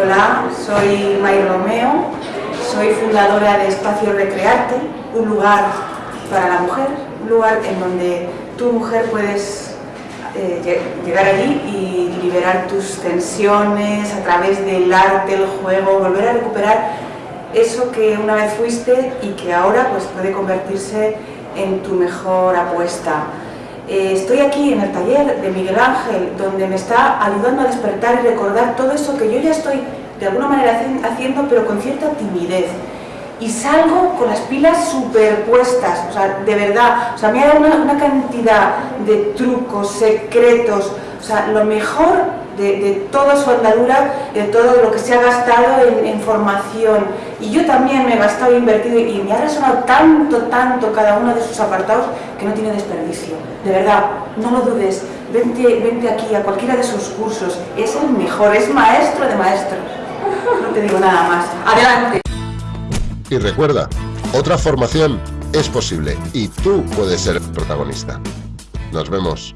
Hola, soy May Romeo, soy fundadora de Espacio Recrearte, un lugar para la mujer, un lugar en donde tu mujer puedes eh, llegar allí y liberar tus tensiones a través del arte, el juego, volver a recuperar eso que una vez fuiste y que ahora pues, puede convertirse en tu mejor apuesta. Eh, estoy aquí en el taller de Miguel Ángel, donde me está ayudando a despertar y recordar todo eso que yo ya estoy de alguna manera haciendo, pero con cierta timidez. Y salgo con las pilas superpuestas, o sea, de verdad, o sea, me ha dado una, cantidad de trucos, secretos, o sea, lo mejor de, toda su andadura, de todo lo que se ha gastado en, formación. Y yo también me he gastado e invertido y me ha resonado tanto, tanto cada uno de sus apartados que no tiene desperdicio. De verdad, no lo dudes, vente, vente aquí a cualquiera de sus cursos, es el mejor, es maestro de maestros. No te digo nada más. Adelante. Y recuerda, otra formación es posible y tú puedes ser protagonista. Nos vemos.